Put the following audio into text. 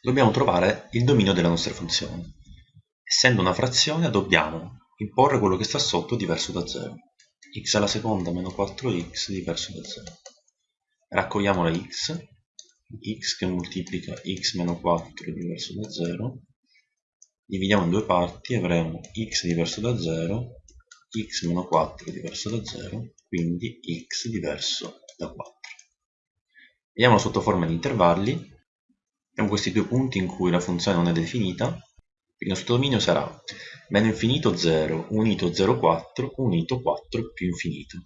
dobbiamo trovare il dominio della nostra funzione. Essendo una frazione dobbiamo imporre quello che sta sotto diverso da 0. x alla seconda meno 4x diverso da 0. Raccogliamo la x, x che moltiplica x meno 4 diverso da 0, dividiamo in due parti avremo x diverso da 0, x meno 4 diverso da 0, quindi x diverso da 4. Vediamo sotto forma di intervalli, abbiamo questi due punti in cui la funzione non è definita, il nostro dominio sarà meno infinito 0 unito 0,4 unito 4 più infinito.